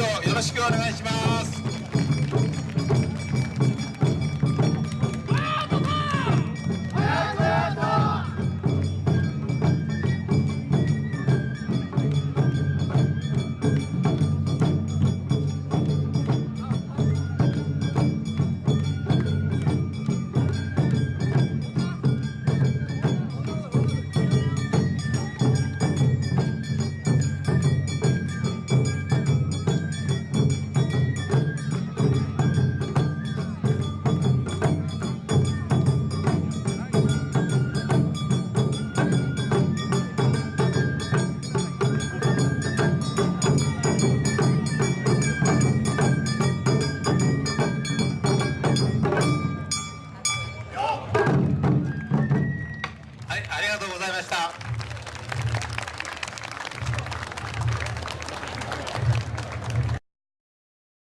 よろしくお願いします。